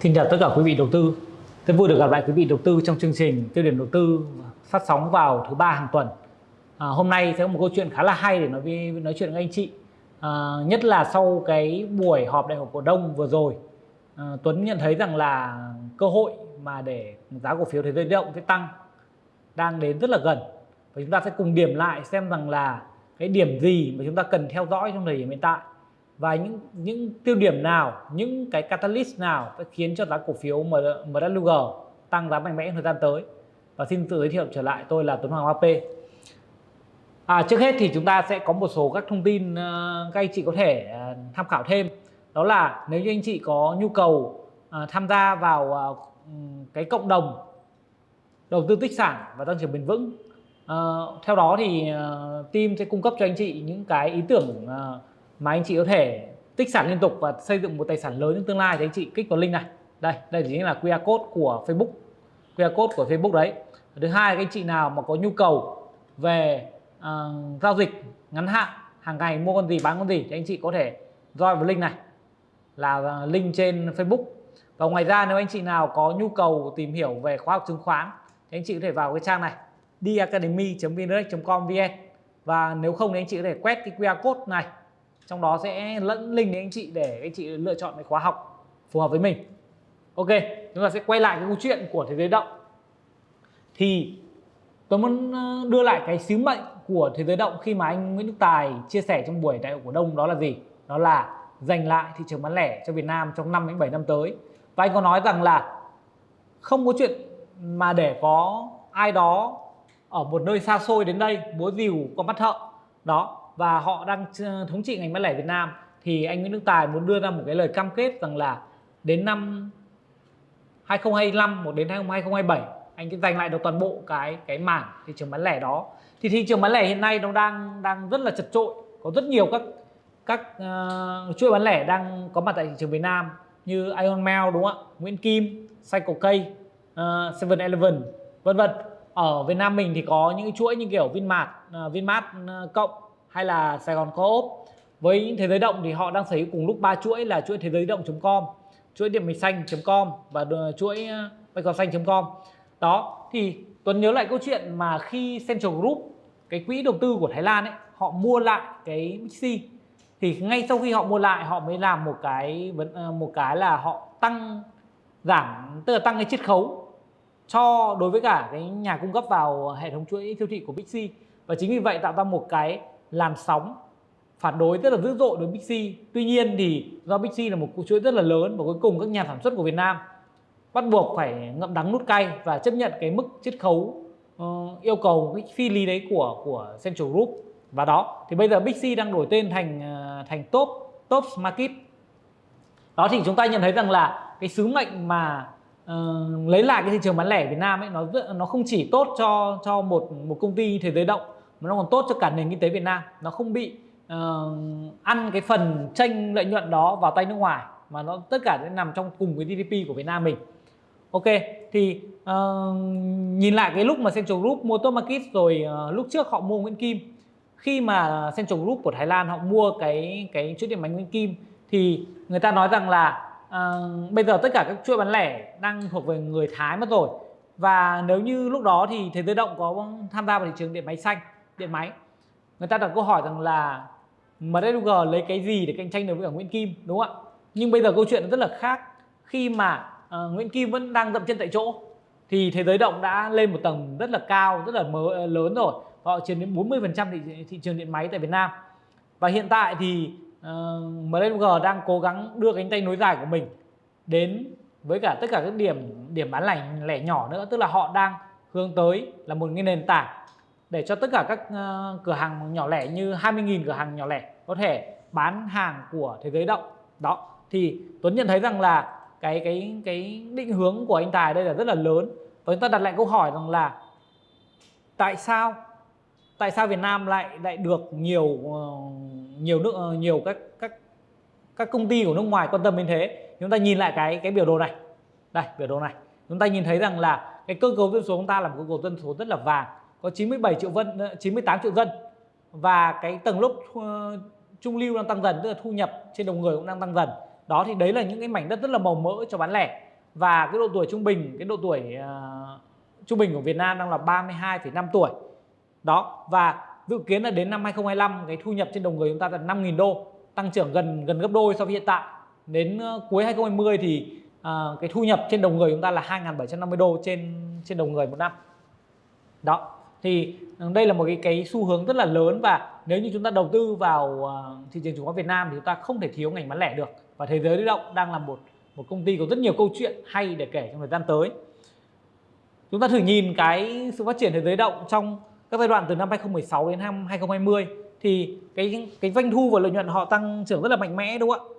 Xin chào tất cả quý vị đầu tư. Rất vui được gặp lại quý vị đầu tư trong chương trình tiêu điểm đầu tư phát sóng vào thứ ba hàng tuần. À, hôm nay sẽ có một câu chuyện khá là hay để nói với nói chuyện với anh chị. À, nhất là sau cái buổi họp đại hội cổ đông vừa rồi, à, Tuấn nhận thấy rằng là cơ hội mà để giá cổ phiếu thế giới động sẽ tăng đang đến rất là gần và chúng ta sẽ cùng điểm lại xem rằng là cái điểm gì mà chúng ta cần theo dõi trong thời điểm hiện tại và những những tiêu điểm nào, những cái catalyst nào sẽ khiến cho giá cổ phiếu MWG tăng giá mạnh mẽ thời gian tới. Và xin tự giới thiệu trở lại tôi là Tuấn Hoàng AP. À, trước hết thì chúng ta sẽ có một số các thông tin uh, các anh chị có thể uh, tham khảo thêm. Đó là nếu như anh chị có nhu cầu uh, tham gia vào uh, cái cộng đồng đầu tư tích sản và tăng trưởng bền vững. Uh, theo đó thì uh, team sẽ cung cấp cho anh chị những cái ý tưởng uh, mà anh chị có thể tích sản liên tục và xây dựng một tài sản lớn trong tương lai thì anh chị kích vào link này. Đây đây chính là QR code của Facebook. QR code của Facebook đấy. Thứ hai các anh chị nào mà có nhu cầu về uh, giao dịch ngắn hạn hàng ngày mua con gì bán con gì thì anh chị có thể join vào link này. Là ờ, link trên Facebook. Và ngoài ra nếu anh chị nào có nhu cầu tìm hiểu về khóa học chứng khoán thì anh chị có thể vào cái trang này diacademy.vndirect.com vn và nếu không thì anh chị có thể quét cái QR code này trong đó sẽ lẫn link đến anh chị để anh chị lựa chọn cái khóa học phù hợp với mình. Ok, chúng ta sẽ quay lại cái câu chuyện của thế giới động. Thì tôi muốn ờ, đưa lại cái sứ mệnh của thế giới động khi mà anh Nguyễn Đức Tài chia sẻ trong buổi đại hội cổ đông đó là gì? Đó là giành lại thị trường bán lẻ cho Việt Nam trong 5 đến 7 năm tới. Và anh có nói rằng là không có chuyện mà để có ai đó ở một nơi xa xôi đến đây búa rìu con mắt thợ đó và họ đang thống trị ngành bán lẻ Việt Nam thì anh Nguyễn Đức Tài muốn đưa ra một cái lời cam kết rằng là đến năm 2025 một đến 2027 anh sẽ giành lại được toàn bộ cái cái mảng thị trường bán lẻ đó. Thì thị trường bán lẻ hiện nay nó đang đang rất là chật trội có rất nhiều các các uh, chuỗi bán lẻ đang có mặt tại thị trường Việt Nam như Ion Mail đúng không ạ? Nguyễn Kim Cycle K uh, Seven Eleven vân vân. Ở Việt Nam mình thì có những chuỗi như kiểu Vinmart uh, Vinmart uh, cộng hay là Sài Gòn Co-op. Với thế giới động thì họ đang sở hữu cùng lúc ba chuỗi là chuỗi thế giới động.com chuỗi điện mình xanh.com và chuỗi ờ, bạch xanh.com đó, thì Tuấn nhớ lại câu chuyện mà khi Central Group, cái quỹ đầu tư của Thái Lan ấy, họ mua lại cái Mixi thì ngay sau khi họ mua lại, họ mới làm một cái ờ, một cái là họ tăng giảm, tức là tăng cái chiết khấu cho đối với cả cái nhà cung cấp vào hệ thống chuỗi siêu thị của Bixi và chính vì vậy tạo ra một cái làn sóng phản đối rất là dữ dội đối với Bixi. Tuy nhiên thì do Bixi là một chuỗi rất là lớn và cuối cùng các nhà sản xuất của Việt Nam bắt buộc phải ngậm đắng nút cay và chấp nhận cái mức chiết khấu uh, yêu cầu cái phi lý đấy của của Central Group và đó thì bây giờ Bixi đang đổi tên thành uh, thành Top Top Market đó thì chúng ta nhận thấy rằng là cái sứ mệnh mà uh, lấy lại cái thị trường bán lẻ Việt Nam ấy nó nó không chỉ tốt cho cho một một công ty thế giới động mà nó còn tốt cho cả nền kinh tế Việt Nam. Nó không bị uh, ăn cái phần tranh lợi nhuận đó vào tay nước ngoài mà nó tất cả sẽ nằm trong cùng cái GDP của Việt Nam mình. Ok thì uh, nhìn lại cái lúc mà Central Group mua Top Market rồi uh, lúc trước họ mua Nguyễn Kim. Khi mà Central Group của Thái Lan họ mua cái cái chuỗi điện máy Nguyễn Kim thì người ta nói rằng là uh, bây giờ tất cả các chuỗi bán lẻ đang thuộc về người Thái mất rồi. Và nếu như lúc đó thì thế giới động có tham gia vào thị trường điện máy xanh điện máy. Người ta đặt câu hỏi rằng là MWG lấy cái gì để cạnh tranh được với cả Nguyễn Kim đúng không ạ? Nhưng bây giờ câu chuyện rất là khác. Khi mà uh, Nguyễn Kim vẫn đang dậm chân tại chỗ thì thế giới động đã lên một tầng rất là cao rất là mớ, ờ, lớn rồi. Họ chiếm đến 40% thị, thị trường điện máy tại Việt Nam. Và hiện tại thì ờ, uh, MWG đang cố gắng đưa cánh tay nối dài của mình đến với cả tất cả các điểm điểm bán lẻ lẻ nhỏ nữa. Tức là họ đang hướng tới là một cái nền tảng để cho tất cả các ờ, cửa hàng nhỏ lẻ như 20.000 cửa hàng nhỏ lẻ có thể bán hàng của thế giới động đó, thì Tuấn nhận thấy rằng là cái cái cái định hướng của anh Tài đây là rất là lớn. Và chúng ta đặt lại câu hỏi rằng là tại sao tại sao Việt Nam lại lại được nhiều ờ, nhiều nước ờ, nhiều các các các công ty của nước ngoài quan tâm đến thế? Chúng ta nhìn lại cái cái biểu đồ này. Đây, biểu đồ này. Chúng ta nhìn thấy rằng là cái cơ cấu dân số chúng ta là một cơ cấu dân số rất là vàng có 97 triệu dân 98 ờ, triệu dân. Và cái tầng lớp uh, trung lưu đang tăng dần tức là thu nhập trên đầu người cũng đang tăng dần. Đó thì đấy là những cái mảnh đất rất là màu mỡ cho bán lẻ. Và cái độ tuổi trung bình cái độ tuổi uh, trung bình của Việt Nam đang là 32,5 tuổi. Đó và dự kiến là đến năm 2025 cái thu nhập trên đầu người chúng ta là 5.000 đô tăng trưởng gần gần gấp đôi so với hiện tại. Đến uh, cuối 2020 thì uh, cái thu nhập trên đầu người chúng ta là 2.750 đô trên trên đầu người một năm. Đó thì ừ, đây là một cái cái xu hướng rất là lớn và nếu như chúng ta đầu tư vào ờ, thị trường chứng khoán Việt Nam thì chúng ta không thể thiếu ngành bán lẻ được. Và thế giới lưu động đang là một một công ty có rất nhiều câu chuyện hay để kể trong thời gian tới. Chúng ta thử nhìn cái sự phát triển thế giới động trong các giai đoạn từ năm 2016 đến năm 2020 thì cái cái doanh thu và lợi nhuận họ tăng trưởng rất là mạnh mẽ, đúng không ạ?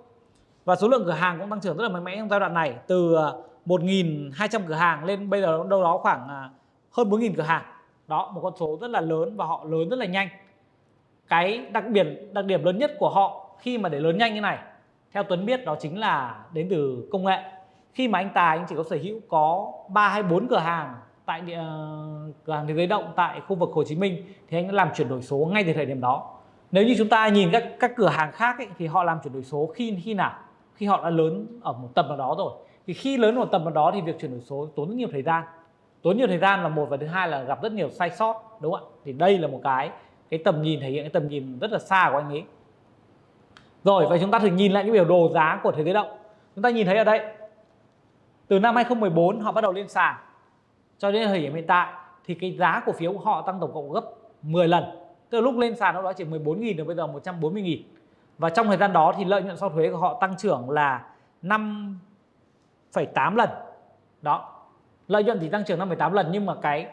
Và số lượng cửa hàng cũng tăng trưởng rất là mạnh mẽ trong giai đoạn này, từ ờ, 1.200 cửa hàng lên bây giờ đâu đó khoảng ờ, hơn 4.000 cửa hàng đó một con số rất là lớn và họ lớn rất là nhanh. Cái đặc biệt đặc điểm lớn nhất của họ khi mà để lớn nhanh như này theo Tuấn biết đó chính là đến từ công nghệ. Khi mà anh Tài anh chỉ có sở hữu có 3 hay 4 cửa hàng tại địa, cửa hàng thế giới động tại khu vực Hồ Chí Minh thì anh đã làm chuyển đổi số ngay từ thời điểm đó. Nếu như chúng ta nhìn các các cửa hàng khác ấy, thì họ làm chuyển đổi số khi khi nào? Khi họ đã lớn ở một tầm nào đó rồi. Thì khi lớn ở một tầm nào đó thì việc chuyển đổi số tốn rất nhiều thời gian tốn nhiều thời gian là một và thứ hai là gặp rất nhiều sai sót đúng không ạ? Thì đây là một cái cái tầm nhìn thể hiện cái tầm nhìn rất là xa của anh ấy. Rồi và chúng ta thử nhìn lại những biểu đồ giá của thế giới động. Chúng ta nhìn thấy ở đây từ năm 2014 họ bắt đầu lên sàn cho đến thời điểm hiện tại thì cái giá cổ phiếu của họ tăng tổng cộng gấp 10 lần. Từ lúc lên sàn đó chỉ 14.000 đến bây giờ 140.000 và trong thời gian đó thì lợi nhuận sau thuế của họ tăng trưởng là 5,8 lần. Đó lợi nhuận thì tăng trưởng 5,8 lần nhưng mà cái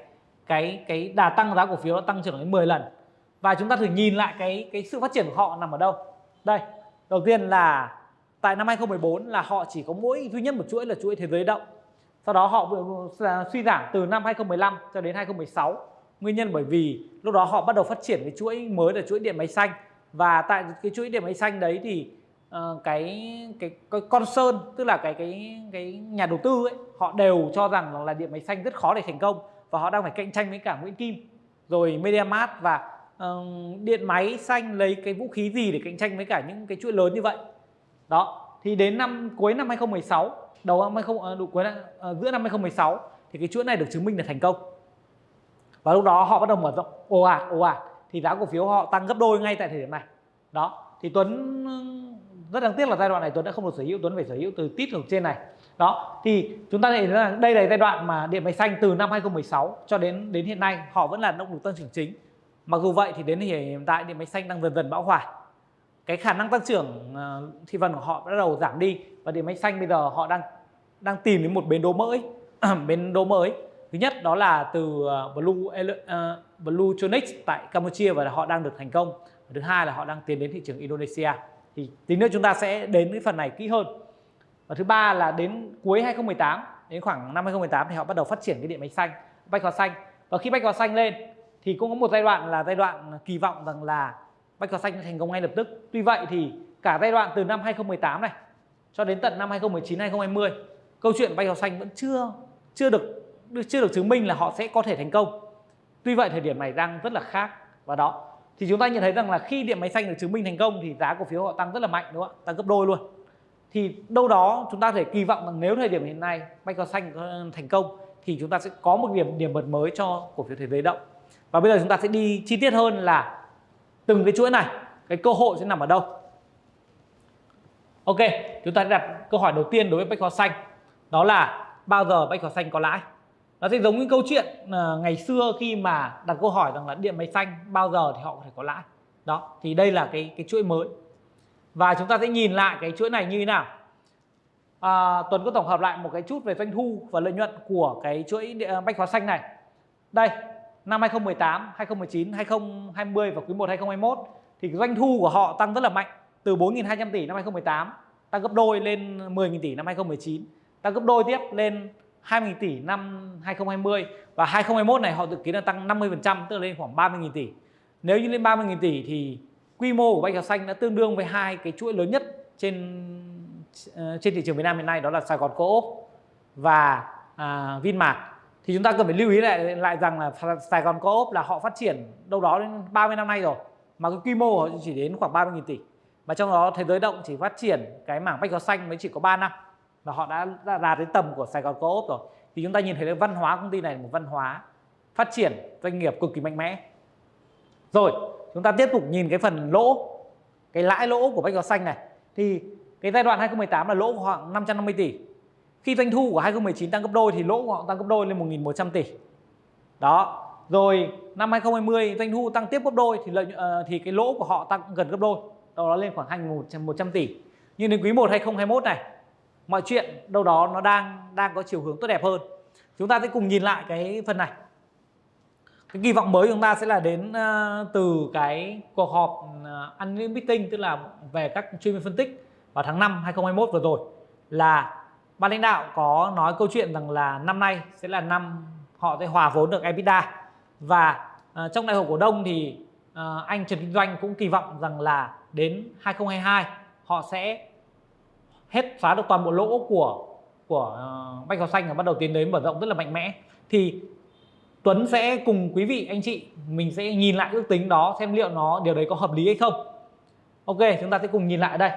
cái cái đà tăng giá cổ phiếu nó tăng trưởng đến 10 lần. Và chúng ta thử nhìn lại cái cái sự phát triển của họ nằm ở đâu. Đây đầu tiên là tại năm 2014 là họ chỉ có mỗi duy nhất một chuỗi là chuỗi thế giới động. Sau đó họ à, suy giảm từ năm 2015 cho đến 2016 nguyên nhân bởi vì lúc đó họ bắt đầu phát triển cái chuỗi mới là chuỗi điện máy xanh. Và tại cái chuỗi điện máy xanh đấy thì uh, cái, cái cái con sơn tức là cái cái cái nhà đầu tư ấy họ đều cho rằng là điện máy xanh rất khó để thành công và họ đang phải cạnh tranh với cả Nguyễn Kim. Rồi MediaMart và uh, điện máy xanh lấy cái vũ khí gì để cạnh tranh với cả những cái chuỗi lớn như vậy? Đó thì đến năm cuối năm 2016 đầu năm 20 ờ, đủ cuối năm, uh, giữa năm 2016 thì cái chuỗi này được chứng minh là thành công. Và lúc đó họ bắt đầu mở rộng. Ồ ạt ồ ạt thì giá cổ phiếu họ tăng gấp đôi ngay tại thời điểm này. Đó thì Tuấn rất đáng tiếc là giai đoạn này Tuấn đã không được sở hữu Tuấn phải sở hữu từ tít ở trên này. Đó thì chúng ta thấy rằng đây là giai đoạn mà điện máy xanh từ năm 2016 cho đến đến hiện nay họ vẫn là động lực tăng trưởng chính. Mặc dù vậy thì đến hiện tại điện máy xanh đang dần dần bão hòa. Cái khả năng tăng trưởng ờ, thị phần của họ bắt đầu giảm đi và điện máy xanh bây giờ họ đang đang tìm đến một bến đỗ mới. Bến đỗ mới. Thứ nhất đó là từ ờ, Blue uh, Blue Tronics tại Campuchia và họ đang được thành công. Thứ hai là họ đang tiến đến thị trường Indonesia thì tí nữa chúng ta sẽ đến cái phần này kỹ hơn. Và thứ ba là đến cuối 2018 đến khoảng năm 2018 thì họ bắt đầu phát triển cái điện máy xanh, bách hóa xanh. Và khi bách hóa xanh lên thì cũng có một giai đoạn là giai đoạn kỳ vọng rằng là bách hóa xanh thành công ngay lập tức. Tuy vậy thì cả giai đoạn từ năm 2018 này cho đến tận năm 2019 2020 câu chuyện bách hóa xanh vẫn chưa chưa được chưa được chứng minh là họ sẽ có thể thành công. Tuy vậy thời điểm này đang rất là khác. Và đó thì chúng ta nhận thấy rằng là khi điện máy xanh được chứng minh thành công thì giá cổ phiếu họ tăng rất là mạnh, đúng không ạ? Tăng gấp đôi luôn. Thì đâu đó chúng ta thể kỳ vọng rằng nếu thời điểm hiện nay bách hóa xanh thành công thì chúng ta sẽ có một điểm điểm bật mới cho cổ phiếu thế giới động. Và bây giờ chúng ta sẽ đi chi tiết hơn là từng cái chuỗi này, cái cơ hội sẽ nằm ở đâu. Ok, chúng ta đặt câu hỏi đầu tiên đối với bách hóa xanh. Đó là bao giờ bách hóa xanh có lãi? Nó sẽ giống như câu chuyện uh, ngày xưa khi mà đặt câu hỏi rằng là điện máy xanh bao giờ thì họ có thể có lãi. Đó thì đây là cái cái chuỗi mới. Và chúng ta sẽ nhìn lại cái chuỗi này như thế nào. À, Tuấn có tổng hợp lại một cái chút về doanh thu và lợi nhuận của cái chuỗi ờ, bách hóa xanh này. Đây năm 2018 2019 2020 và quý 1 2021 thì doanh thu của họ tăng rất là mạnh. Từ 4.200 tỷ năm 2018 tăng gấp đôi lên 10.000 tỷ năm 2019 tăng gấp đôi tiếp lên 20.000 tỷ năm 2020 và 2021 này họ dự kiến là tăng 50% tức là lên khoảng 30.000 tỷ. Nếu như lên 30.000 tỷ thì quy mô của bách hóa xanh đã tương đương với hai cái chuỗi lớn nhất trên ờ, trên thị trường Việt Nam hiện nay đó là Sài Gòn Co-op và à, Vinmart. Thì chúng ta cần phải lưu ý lại lại rằng là Sài Gòn Co-op là họ phát triển đâu đó đến 30 năm nay rồi mà cái quy mô của họ chỉ đến khoảng 30.000 tỷ. và trong đó thế giới động chỉ phát triển cái mảng bách hóa xanh mới chỉ có 3 năm và họ đã, đạt đến tầm của Sài Gòn Co-op rồi. Thì chúng ta nhìn thấy là văn hóa công ty này là một văn hóa phát triển doanh nghiệp cực kỳ mạnh mẽ. Rồi chúng ta tiếp tục nhìn cái phần lỗ cái lãi lỗ của bách hóa xanh này. Thì cái giai đoạn 2018 là lỗ khoảng 550 tỷ. Khi doanh thu của 2019 tăng gấp đôi thì lỗ của họ tăng gấp đôi lên 1.100 tỷ. Đó rồi năm 2020 doanh thu tăng tiếp gấp đôi thì lợi uh, thì cái lỗ của họ tăng gần gấp đôi. Đâu đó lên khoảng 2.100 tỷ. Nhưng đến quý 1 2021 này mọi chuyện đâu đó nó đang đang có chiều hướng tốt đẹp hơn. Chúng ta sẽ cùng nhìn lại cái phần này. Cái kỳ vọng mới của chúng ta sẽ là đến uh, từ cái cuộc họp uh, annual meeting tức là về các chuyên viên phân tích vào tháng 5 2021 vừa rồi là ban lãnh đạo có nói câu chuyện rằng là năm nay sẽ là năm họ sẽ hòa vốn được EBITDA. Và uh, trong đại hội cổ đông thì uh, anh Trần Kinh Doanh cũng kỳ vọng rằng là đến 2022 họ sẽ hết xóa được toàn bộ lỗ của của uh, Bách Hóa Xanh và bắt đầu tiến đến mở rộng rất là mạnh mẽ. Thì Tuấn sẽ cùng quý vị anh chị mình sẽ nhìn lại ước tính đó xem liệu nó điều đấy có hợp lý hay không. Ok chúng ta sẽ cùng nhìn lại ở đây.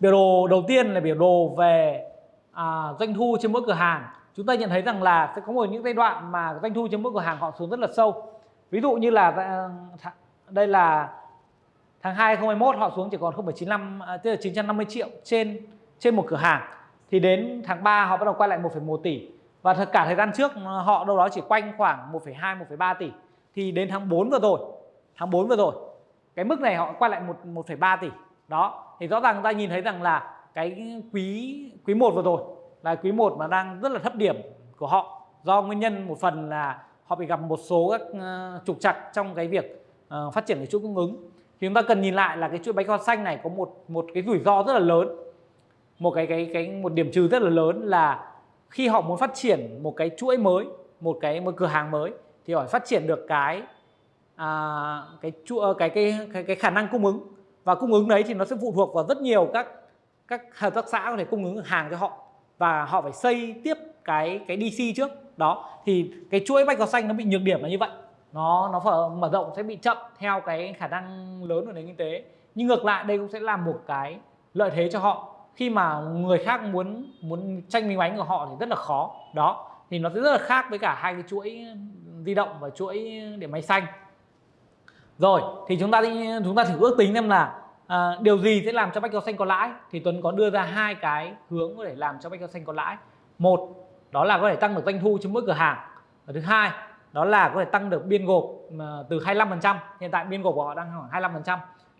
Biểu đồ đầu tiên là biểu đồ về à, doanh thu trên mỗi cửa hàng. Chúng ta nhận thấy rằng là sẽ có một những giai đoạn mà doanh thu trên mỗi cửa hàng họ xuống rất là sâu. Ví dụ như là ờ, đây là tháng 2 2021 họ xuống chỉ còn 0,95 à, tức là 950 triệu trên trên một cửa hàng. Thì đến tháng 3 họ bắt đầu quay lại 1,1 tỷ. Và thật cả thời gian trước ờ, họ đâu đó chỉ quanh khoảng 1,2 1,3 tỷ. Thì đến tháng 4 vừa rồi tháng 4 vừa rồi cái mức này họ quay lại 1 1,3 tỷ. Đó thì rõ ràng chúng ta nhìn thấy rằng là cái quý quý 1 vừa rồi là quý 1 mà đang rất là thấp điểm của họ. Do nguyên nhân một phần là họ bị gặp một số các ờ, trục trặc trong cái việc ờ, phát triển cái chuỗi cung ứng thì chúng ta cần nhìn lại là cái chuỗi bánh kho xanh này có một một cái rủi ro rất là lớn. Một cái cái cái một điểm trừ rất là lớn là khi họ muốn phát triển một cái chuỗi mới một cái một cửa hàng mới thì họ phát triển được cái à, cái chuỗi ờ, cái, cái cái cái khả năng cung ứng. Và cung ứng đấy thì nó sẽ phụ thuộc vào rất nhiều các các hợp tác xã có thể cung ứng hàng cho họ. Và họ phải xây tiếp cái cái DC trước. Đó thì cái chuỗi bách hóa xanh nó bị nhược điểm là như vậy nó nó mở rộng sẽ bị chậm theo cái khả năng lớn của nền kinh tế. Nhưng ngược lại đây cũng sẽ là một cái lợi thế cho họ. Khi mà người khác muốn muốn tranh miếng bánh của họ thì rất là khó. Đó thì nó sẽ rất là khác với cả hai cái chuỗi di động và chuỗi điện máy xanh. Rồi thì chúng ta đi chúng ta thử ước tính xem là à, điều gì sẽ làm cho bách hóa xanh có lãi? Thì Tuấn có đưa ra hai cái hướng có thể làm cho bách hóa xanh có lãi. Một đó là có thể tăng được doanh thu trên mỗi cửa hàng. Và thứ hai đó là có thể tăng được biên gộp từ 25% hiện tại biên gộp của họ đang khoảng 25%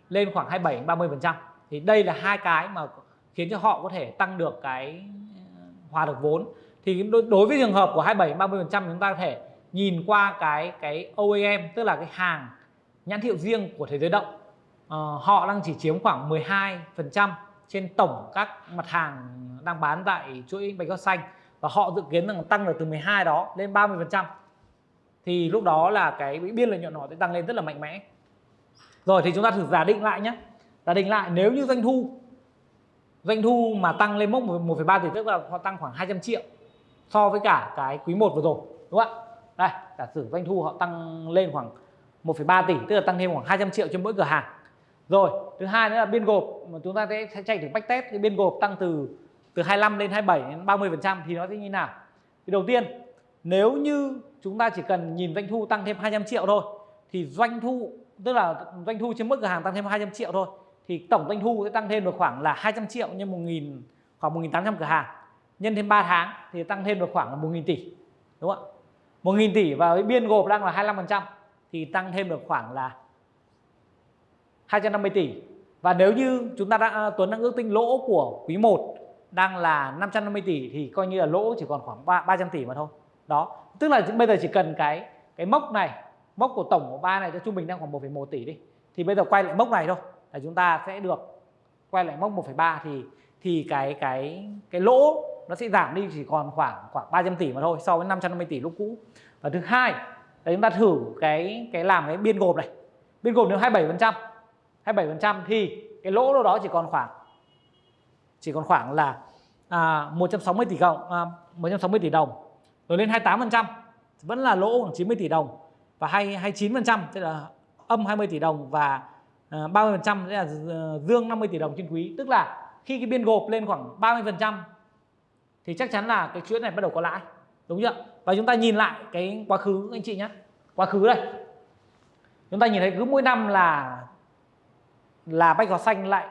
lên khoảng 27 30% thì đây là hai cái mà khiến cho họ có thể tăng được cái ờ, hòa được vốn. Thì đối với trường hợp của 27 30% chúng ta có thể nhìn qua cái cái OEM tức là cái hàng nhãn hiệu riêng của thế giới động. Uh, họ đang chỉ chiếm khoảng 12% trên tổng các mặt hàng đang bán tại chuỗi bánh gót xanh. Và họ dự kiến rằng tăng được từ 12 đó lên 30% thì lúc đó là cái biên lợi nhuận họ sẽ tăng lên rất là mạnh mẽ. Rồi thì chúng ta thử giả định lại nhé giả định lại nếu như doanh thu doanh thu mà tăng lên mốc 1,3 tỷ tức là họ tăng khoảng 200 triệu so với cả cái quý 1 vừa rồi đúng không ạ? Đây giả sử doanh thu họ tăng lên khoảng 1,3 tỷ tức là tăng thêm khoảng 200 triệu trên mỗi cửa hàng. Rồi thứ hai nữa là biên gộp mà chúng ta sẽ chạy thử bách test cái biên gộp tăng từ từ 25 lên 27 đến 30 phần trăm thì nó sẽ như nào? Thì đầu tiên nếu như chúng ta chỉ cần nhìn doanh thu tăng thêm 200 triệu thôi, thì doanh thu, tức là doanh thu trên mỗi cửa hàng tăng thêm 200 triệu thôi, thì tổng doanh thu sẽ tăng thêm được khoảng là 200 triệu nhân 1.000 khoảng 1.800 cửa hàng. Nhân thêm 3 tháng thì tăng thêm được khoảng là 1.000 tỷ, đúng không ạ? 1.000 tỷ và cái biên gộp đang là 25% thì tăng thêm được khoảng là 250 tỷ. Và nếu như chúng ta đã à, Tuấn đang ước tính lỗ của quý 1 đang là 550 tỷ thì coi như là lỗ chỉ còn khoảng 300 tỷ mà thôi đó tức là bây giờ chỉ cần cái cái mốc này mốc của tổng của ba này cho trung bình đang khoảng 1,1 tỷ đi thì bây giờ quay lại mốc này thôi là chúng ta sẽ được quay lại mốc 1,3 thì thì cái cái cái lỗ nó sẽ giảm đi chỉ còn khoảng khoảng 300 tỷ mà thôi so với 550 tỷ lúc cũ. Và thứ hai là chúng ta thử cái cái làm cái biên gộp này. Biên gộp nếu 27 phần trăm 27 phần trăm thì cái lỗ đâu đó chỉ còn khoảng chỉ còn khoảng là à, 160 à, tỷ đồng à, 160 tỷ đồng rồi lên 28% vẫn là lỗ khoảng 90 tỷ đồng và 29% tức là âm 20 tỷ đồng và ờ, 30% sẽ là ờ, dương 50 tỷ đồng trên quý. Tức là khi cái biên gộp lên khoảng 30% thì chắc chắn là cái chuỗi này bắt đầu có lãi, đúng chưa? Và chúng ta nhìn lại cái quá khứ anh chị nhé. Quá khứ đây. Chúng ta nhìn thấy cứ mỗi năm là là bách hóa xanh lại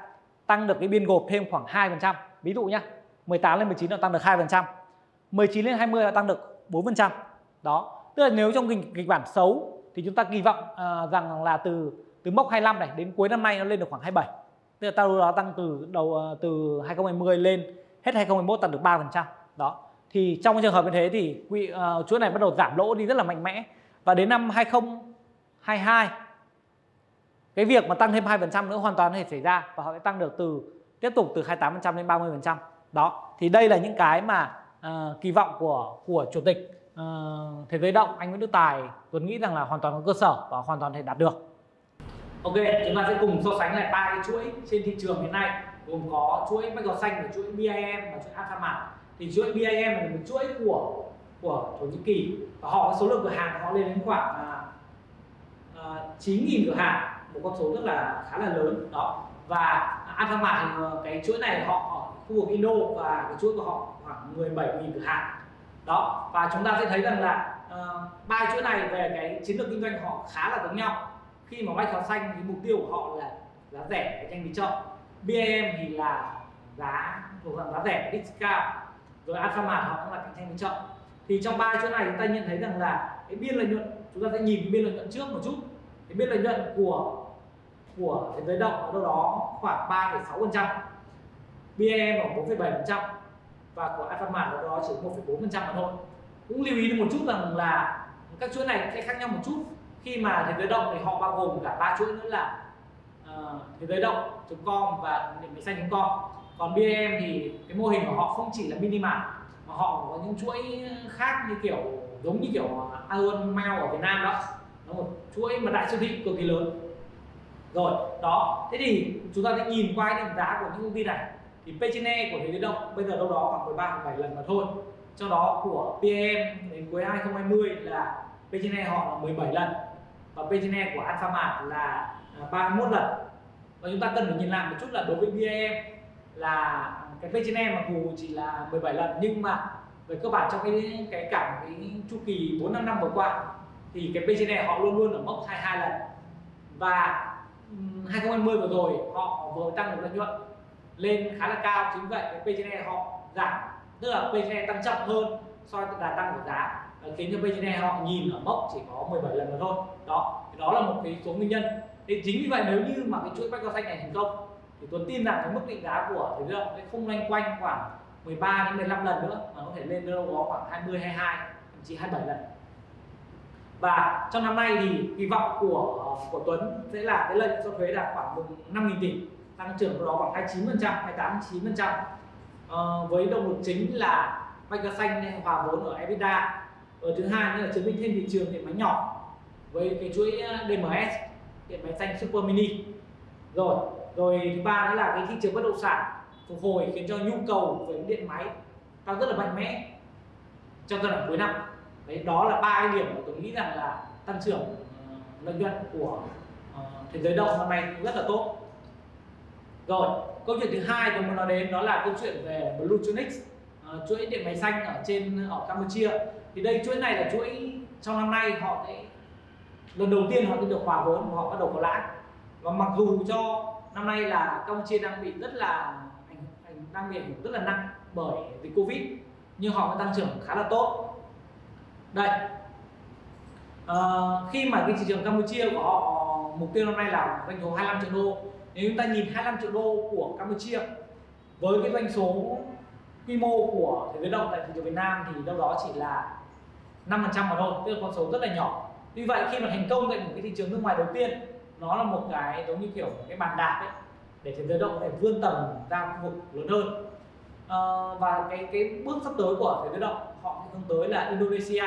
tăng được cái biên gộp thêm khoảng 2% ví dụ nhá 18 lên 19 là tăng được 2% 19 lên 20 là tăng được 4% đó tức là nếu trong kịch, kịch bản xấu thì chúng ta kỳ vọng uh, rằng là từ từ mốc 25 này đến cuối năm nay nó lên được khoảng 27 tức là tao đó tăng từ đầu uh, từ 2020 lên hết 2021 tăng được 3% đó thì trong trường hợp như thế thì quỹ uh, à, chuỗi này bắt đầu giảm lỗ đi rất là mạnh mẽ. Và đến năm 2022 cái việc mà tăng thêm 2% nữa hoàn toàn có thể xảy ra và họ sẽ tăng được từ tiếp tục từ 28% đến 30% đó thì đây là những cái mà uh, kỳ vọng của của chủ tịch uh, thế giới động anh Nguyễn Đức Tài Tuấn nghĩ rằng là hoàn toàn có cơ sở và hoàn toàn thể đạt được. Ok chúng ta sẽ cùng so sánh lại ba cái chuỗi trên thị trường hiện nay gồm có chuỗi bách gò xanh và chuỗi BIM và chuỗi Alphamart thì chuỗi BIM là một chuỗi của của Thổ Nhĩ Kỳ và họ có số lượng cửa hàng họ lên đến khoảng à, à, uh, 9.000 cửa hàng một con số rất là khá là lớn đó. Và Alphamart thì ờ, cái chuỗi này họ ở khu vực Indo và cái chuỗi của họ 17.000 cửa hàng đó và chúng ta sẽ thấy rằng là uh, ba chuỗi này về cái chiến lược kinh doanh họ khá là giống nhau. Khi mà bách hóa xanh thì mục tiêu của họ là giá rẻ cạnh tranh với chợ BAM thì là giá thuộc dạng giá rẻ discount. Cao rồi Alphamart họ cũng là cạnh tranh với chợ. Thì trong ba chỗ này chúng ta nhận thấy rằng là cái biên lợi nhuận chúng ta sẽ nhìn cái biên lợi nhuận trước một chút. Cái biên lợi nhuận của của thế giới động ở đâu đó khoảng 3,6 phần trăm. BAM ở 4,7 phần trăm và của Alphamart ở đó chỉ 1,4% mà thôi. Cũng lưu ý được một chút rằng là các chuỗi này sẽ khác nhau một chút. Khi mà thế giới động thì họ bao gồm cả ba chuỗi nữa là uh, thế giới động.com và điểm máy xanh.com còn BAM thì cái mô hình của họ không chỉ là minimart mà họ có những chuỗi khác như kiểu giống như kiểu Aeon Mail ở Việt Nam đó. Nó một chuỗi mà đại siêu thị cực kỳ lớn. Rồi đó. Thế thì chúng ta sẽ nhìn qua cái định giá của những công ty này thì P trên E của thế giới động bây giờ đâu đó khoảng 13 17 lần mà thôi. Trong đó của PM đến cuối 2020 là P trên E họ là 17 lần và P trên E của Alphamart là à, 31 lần. Và chúng ta cần phải nhìn lại một chút là đối với BAM là cái P trên E mặc dù chỉ là 17 lần nhưng mà về cơ bản trong cái cái cả cái chu kỳ 4 5 năm vừa qua thì cái P trên E họ luôn luôn ở mốc 22 lần. Và 2020 vừa rồi họ vừa tăng được lợi nhuận lên khá là cao, chính vậy cái P họ giảm, tức là P tăng chậm hơn so với đà tăng của giá ờ, khiến cho P họ nhìn ở mốc chỉ có 17 lần mà thôi. Đó đó là một cái số nguyên nhân. Thì chính vì vậy nếu như mà cái chuỗi bách cao xanh này thành công, thì Tuấn tin rằng cái mức định giá của thế giới sẽ không loanh quanh khoảng 13 đến 15 lần nữa, mà có thể lên đâu đó khoảng 20 22 thậm chí 27 lần. Và trong năm nay thì kỳ vọng của của Tuấn sẽ là cái lợi nhuận sau thuế đạt khoảng 5.000 tỷ tăng trưởng của đó khoảng 29 phần trăm 28 9 phần trăm. Ờ, với động lực chính là vạch cá xanh hòa vốn ở EBITDA. Ở thứ hai nữa là chứng minh thêm thị trường điện máy nhỏ với cái chuỗi ờ, DMS điện máy xanh Super Mini. Rồi rồi thứ ba nữa là cái thị trường bất động sản phục hồi khiến cho nhu cầu về điện máy tăng rất là mạnh mẽ trong giai đoạn cuối năm. Đấy đó là ba cái điểm mà tôi nghĩ rằng là tăng trưởng ờ, lợi nhuận của thế giới động năm nay rất là tốt rồi câu chuyện thứ hai tôi muốn nói đến đó là câu chuyện về Bluetronics uh, ờ, chuỗi điện máy xanh ở trên ở Campuchia. Thì đây chuỗi này là chuỗi trong năm nay họ sẽ lần đầu tiên họ được hòa vốn và họ bắt đầu có lãi. Và mặc dù cho năm nay là Campuchia đang bị rất là đang bị ảnh hưởng rất là nặng bởi dịch Covid nhưng họ vẫn tăng trưởng khá là tốt. Đây. À, khi mà cái thị trường Campuchia của họ mục tiêu năm nay là doanh số 25 triệu đô nếu chúng ta nhìn 25 triệu đô của Campuchia với cái doanh số quy mô của thế giới động tại thị trường Việt Nam thì đâu đó chỉ là 5% mà thôi tức là con số rất là nhỏ. Vì vậy khi mà thành công tại một cái thị trường nước ngoài đầu tiên nó là một cái giống như kiểu cái bàn đạp ấy để thế giới động có thể vươn tầm ra khu vực lớn hơn. À, và cái cái bước sắp tới của thế giới động họ hướng tới là Indonesia.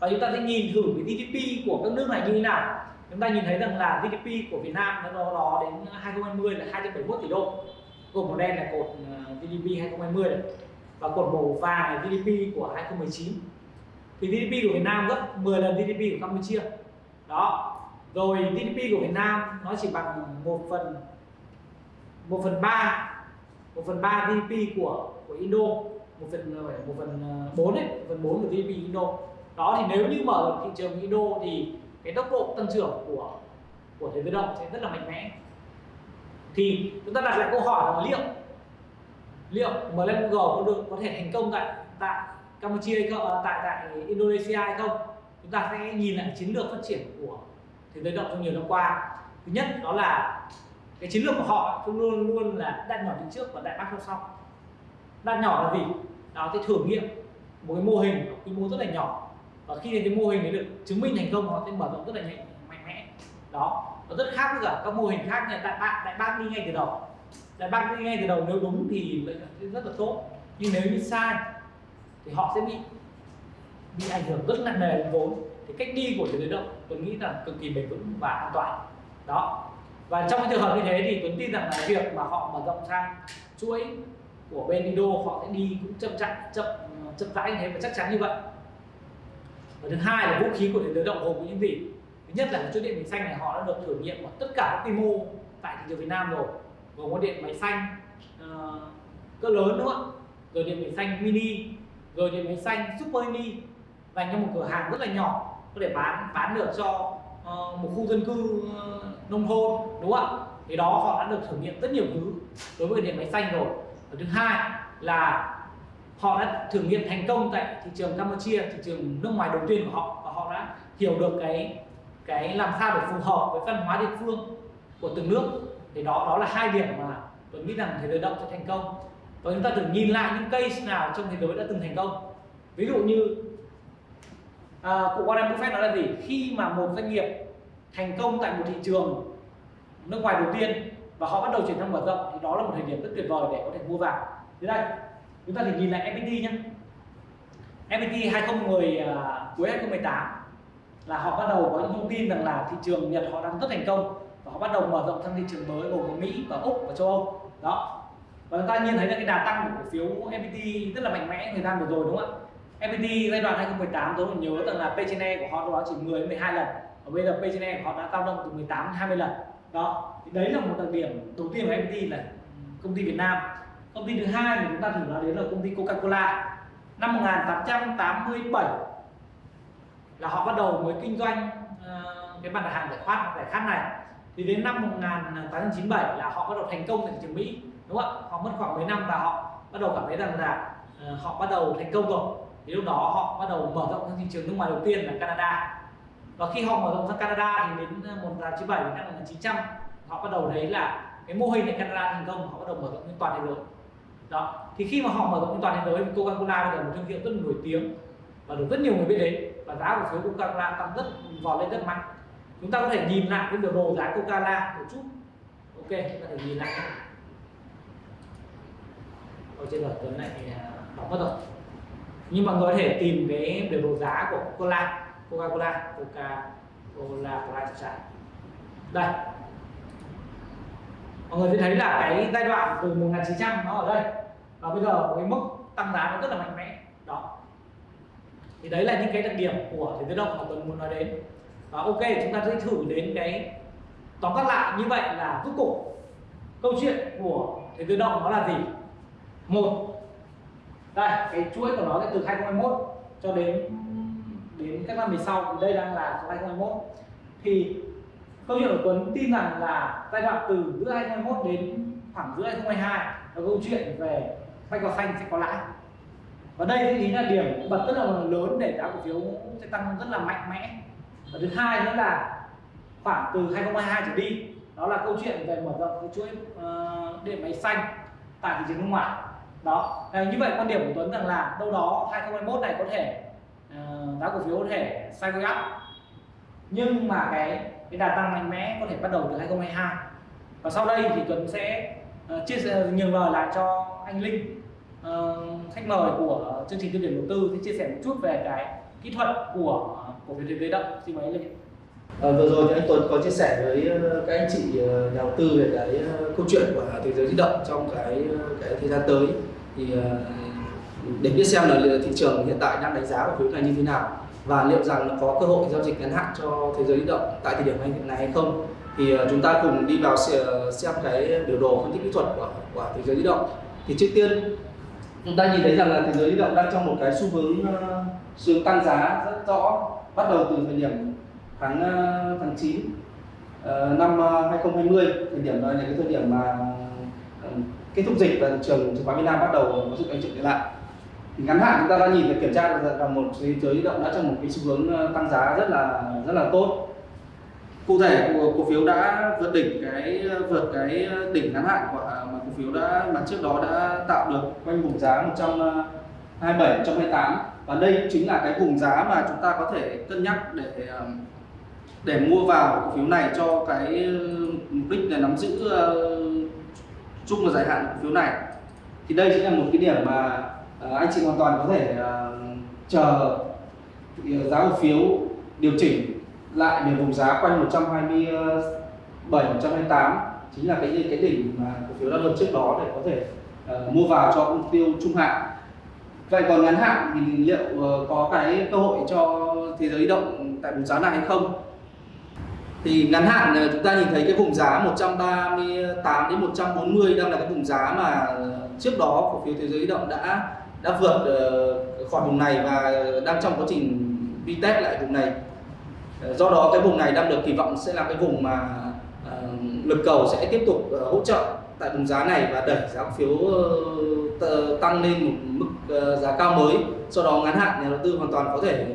Và chúng ta sẽ nhìn thử cái GDP của các nước này như thế nào chúng ta nhìn thấy rằng là GDP của Việt Nam nó đó đến 2020 là 271 tỷ đô. Cột màu đen là cột ờ, GDP 2020 này và cột màu vàng là GDP của 2019 thì GDP của Việt Nam gấp 10 lần GDP của Campuchia. Đó. Rồi GDP của Việt Nam nó chỉ bằng một phần một phần ba, một phần ba GDP của của Indo, một phần ờ, một phần ờ, bốn đấy một phần bốn của GDP Indo. Đó, thì nếu như mở thị trường Indo thì cái tốc độ tăng trưởng của của thế giới động sẽ rất là mạnh mẽ. Thì chúng ta đặt lại câu hỏi là liệu liệu MLM có được có thể thành công tại tại Campuchia hay không, à, tại tại Indonesia hay không? Chúng ta sẽ nhìn lại chiến lược phát triển của thế giới động trong nhiều năm qua. Thứ nhất đó là cái chiến lược của họ luôn luôn là đặt nhỏ đi trước và đại bác theo sau. Đặt nhỏ là gì? Đó thì thử nghiệm một cái mô hình quy mô rất là nhỏ và khi cái mô hình đấy được chứng minh thành công, họ sẽ mở rộng rất là nhanh mạnh mẽ. Đó, nó rất khác với cả các mô hình khác như đại bạn đại bác đi ngay từ đầu. Đại bác đi ngay từ đầu, nếu đúng thì rất là tốt. Nhưng nếu như sai, thì họ sẽ bị bị ảnh hưởng rất nặng nề đến vốn. Thì cách đi của thế đối động, tôi nghĩ là cực kỳ bền vững và an toàn. Đó. Và trong cái trường hợp như thế thì tuấn tin rằng là việc mà họ mở rộng sang chuỗi của bên Indo, họ sẽ đi cũng chậm chậm chậm chậm rãi như thế và chắc chắn như vậy và thứ hai là vũ khí của thế giới động gồm có những gì? Thứ nhất là chuỗi điện bình xanh này họ đã được thử nghiệm ở tất cả các quy mô tại thị trường Việt Nam rồi. Gồm có điện máy xanh uh, cỡ lớn đúng không ạ? Rồi điện máy xanh mini rồi điện máy xanh super mini. Dành cho một cửa hàng rất là nhỏ có thể bán bán được cho uh, một khu dân cư uh, nông thôn đúng không ạ? Thì đó họ đã được thử nghiệm rất nhiều thứ đối với điện máy xanh rồi. Và thứ hai là họ đã thử nghiệm thành công tại thị trường Campuchia thị trường nước ngoài đầu tiên của họ và họ đã hiểu được cái cái làm sao để phù hợp với văn hóa địa phương của từng nước. Thì đó đó là hai điểm mà tôi nghĩ rằng thế giới động sẽ thành công. Và chúng ta thử nhìn lại những case nào trong thế giới đã từng thành công. Ví dụ như à, cụ Warren Buffett nói là gì? Khi mà một doanh nghiệp thành công tại một thị trường nước ngoài đầu tiên và họ bắt đầu chuyển sang mở rộng thì đó là một thời điểm rất tuyệt vời để có thể mua vào. Thế đây chúng ta thì nhìn lại FPT nhé FPT 2010 uh, cuối 2018 là họ bắt đầu có những thông tin rằng là thị trường Nhật họ đang rất thành công và họ bắt đầu mở rộng sang thị trường mới gồm có Mỹ và Úc và châu Âu. Đó. Và chúng ta nhìn thấy là cái đà tăng của cổ phiếu FPT rất là mạnh mẽ thời gian vừa rồi đúng không ạ? FPT giai đoạn 2018 tôi còn nhớ rằng là P E của họ đó chỉ 10 đến 12 lần. Và bây giờ P E của họ đã tăng động từ 18 đến 20 lần. Đó. Thì đấy là một đặc điểm đầu tiên của FPT là công ty Việt Nam công ty thứ hai mà chúng ta thử nói đến là công ty Coca-Cola. Năm 1887 là họ bắt đầu mới kinh doanh uh, cái mặt hàng giải khát giải khát này. Thì đến năm 1897 là họ bắt đầu thành công tại thị trường Mỹ đúng không ạ? Họ mất khoảng mấy năm và họ bắt đầu cảm thấy rằng là uh, họ bắt đầu thành công rồi. Thì lúc đó họ bắt đầu mở rộng sang thị trường nước ngoài đầu tiên là Canada. Và khi họ mở rộng sang Canada thì đến ờ, 1997 đến năm 1900 họ bắt đầu thấy là cái mô hình ở Canada thành công họ bắt đầu mở rộng lên toàn thế giới đó. Thì khi mà họ mở rộng toàn thế giới, thì Coca-Cola bây giờ một thương hiệu rất là nổi tiếng và được rất nhiều người biết đến và giá cổ phiếu Coca-Cola tăng rất, vọt lên rất mạnh. Chúng ta có thể nhìn lại cái biểu đồ giá Coca-Cola một chút. Ok, chúng ta thể nhìn lại ở trên đời tuấn này à, đóng mất rồi. Nhưng mọi người có thể tìm cái biểu đồ giá của Coca-Cola Coca-Cola Coca-Cola Coca đây. Mọi người sẽ thấy là cái giai đoạn từ 1900 nó ở đây và bây giờ cái mức tăng giá nó rất là mạnh mẽ. Đó. Thì đấy là những cái đặc điểm của thế giới động mà tuấn muốn nói đến. Và ok, chúng ta sẽ thử đến cái tóm tắt lại như vậy là rốt cục. Câu chuyện của thế giới động nó là gì? Một, đây, cái chuỗi của nó sẽ từ 2021 cho đến đến các năm về sau. Đây đang là 2021 thì câu chuyện của Tuấn tin rằng là giai đoạn từ giữa 2021 đến khoảng giữa 2022 là câu chuyện về bách vào xanh sẽ có lãi. Và đây thì là điểm bật rất là lớn để giá cổ phiếu sẽ tăng rất là mạnh mẽ. Và thứ hai nữa là khoảng từ 2022 trở đi đó là câu chuyện về mở rộng cái chuỗi uh, điện máy xanh tại thị trường nước ngoài. Đó à, như vậy quan điểm của Tuấn rằng là đâu đó 2021 này có thể uh, giá cổ phiếu có thể sideways up. Nhưng mà cái cái đà tăng mạnh mẽ có thể bắt đầu từ 2022 và sau đây thì Tuấn sẽ uh, chia sẻ nhường lời lại cho anh Linh uh, khách mời của chương trình tiêu điểm đầu tư sẽ chia sẻ một chút về cái kỹ thuật của của phiếu Thế động xin mời anh Linh À, vừa rồi thì anh Tuấn có chia sẻ với ờ, các anh chị nhà đầu tư về cái câu chuyện của thế giới di động trong cái cái thời gian tới. Thì để biết xem là thị trường hiện tại đang đánh giá cổ phiếu này như thế nào và liệu rằng nó có cơ hội giao dịch ngắn hạn cho thế giới di động tại thời điểm hiện này hay không. Thì chúng ta cùng đi vào xem cái biểu đồ phân tích kỹ thuật của của thế giới di động. Thì trước tiên chúng ta nhìn thấy rằng là thế giới di động đang trong một cái xu hướng ờ, xu hướng tăng giá rất rõ, bắt đầu từ thời điểm tháng ờ, tháng 9 ờ, năm 2020 thời điểm là cái thời điểm mà kết thúc dịch và thị trường chứng khoán Việt Nam bắt đầu có sự tăng trưởng trở lại. Thì ngắn hạn chúng ta đã nhìn và kiểm tra được là một thế giới di động đã trong một cái xu hướng tăng giá rất là rất là tốt. Cụ thể cổ phiếu đã vượt đỉnh cái, vượt cái đỉnh ngắn hạn của cổ phiếu đã, mà trước đó đã tạo được quanh vùng giá 127 128 ờ, và đây chính là cái vùng giá mà chúng ta có thể cân nhắc để ờ, để mua vào cổ phiếu này cho cái ờ, mục đích là nắm giữ chung và dài hạn cổ phiếu này. Thì đây chính là một cái điểm mà anh chị hoàn toàn có thể chờ giá cổ phiếu điều chỉnh lại về vùng giá quanh 127 128 chính là cái cái đỉnh mà cổ phiếu đã vượt trước đó để có thể uh, mua vào cho mục tiêu trung hạn. Vậy còn ngắn hạn thì liệu uh, có cái cơ hội cho thế giới động tại vùng giá này hay không? Thì ngắn hạn ờ, chúng ta nhìn thấy cái vùng giá 138 đến 140 đang là cái vùng giá mà trước đó cổ phiếu thế giới động đã đã vượt khỏi vùng này và đang trong quá trình vi test lại vùng này. Do đó cái vùng này đang được kỳ vọng sẽ là cái vùng mà lực cầu sẽ tiếp tục uh, hỗ trợ tại vùng giá này và đẩy giá cổ phiếu uh, tăng lên một mức uh, giá cao mới. Sau đó ngắn hạn nhà đầu tư hoàn toàn có thể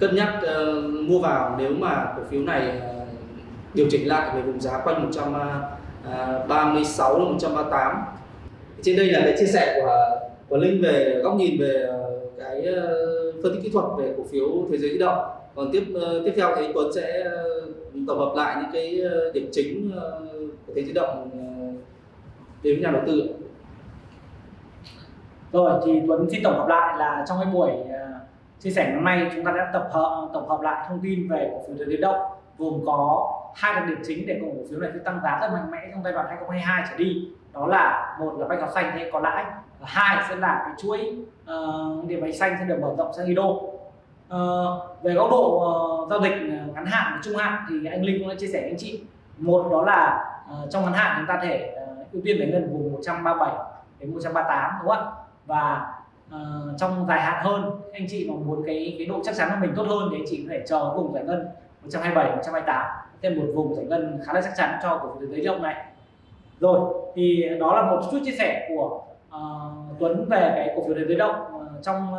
cân nhắc uh, mua vào nếu mà cổ phiếu này uh, điều chỉnh lại về vùng giá quanh 136 đến 138 trên đây là cái chia sẻ của của Linh về góc nhìn về cái phân tích kỹ thuật về cổ phiếu thế giới di động còn tiếp ờ, tiếp theo thì Tuấn sẽ ờ, tổng hợp lại những cái ờ, điểm chính của thế giới di động đến nhà đầu tư rồi thì Tuấn xin tổng hợp lại là trong cái buổi chia sẻ hôm nay chúng ta đã tập hợp tổng hợp lại thông tin về cổ phiếu thế động gồm có hai đặc điểm chính để cổ phiếu này tăng giá rất mạnh mẽ trong giai đoạn 2022 trở đi. Đó là một là bách hóa xanh thế có lãi và hai sẽ là cái chuỗi uh, điểm bạch xanh sẽ được mở rộng sang IDO uh, về góc độ uh, giao dịch ờ, ngắn hạn và trung hạn thì anh Linh cũng đã chia sẻ với anh chị. Một đó là uh, trong ngắn hạn chúng ta thể uh, ưu tiên giải ngân vùng 137 đến 138 đúng không ạ? Và uh, trong dài hạn hơn anh chị mà muốn cái cái độ chắc chắn của mình tốt hơn thì anh chị có thể chờ vùng giải ngân 127 128 thêm một vùng giải ngân khá là chắc chắn cho cổ phiếu thế giới động này. Rồi thì đó là một chút chia sẻ của uh, Tuấn về cái cổ phiếu thế giới động uh, trong uh,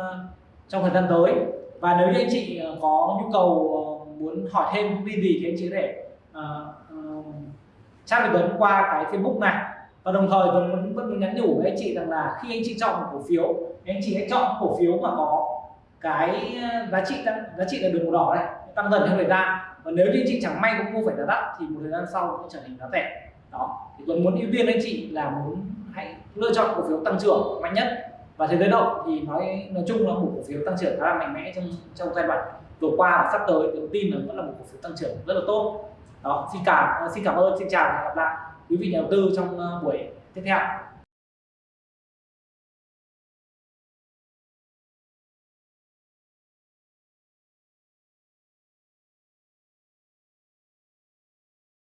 trong thời gian tới và nếu như anh chị ờ, có nhu cầu ờ, muốn hỏi thêm thông tin gì thì anh chị có thể uh, uh, chat với Tuấn qua cái Facebook này. Và đồng thời Tuấn vẫn vẫn nhắn nhủ với anh chị rằng là khi anh chị chọn một cổ phiếu anh chị hãy chọn cổ phiếu mà có cái giá trị tăng giá trị là đường màu đỏ này tăng dần theo thời gian. Và nếu như anh chị chẳng may cũng mua phải giá đắt thì một thời gian sau cũng trở thành giá rẻ. Đó. Thì Tuấn muốn ưu tiên anh chị là muốn hãy lựa chọn cổ phiếu tăng trưởng mạnh nhất và thế giới động thì nói nói chung là một cổ phiếu tăng trưởng khá là mạnh mẽ trong trong giai đoạn vừa qua và sắp tới. Tôi tin là vẫn là một cổ phiếu tăng trưởng rất là tốt. Đó, xin cảm xin cảm ơn, xin chào và hẹn gặp lại quý vị nhà đầu tư trong ờ, buổi tiếp theo.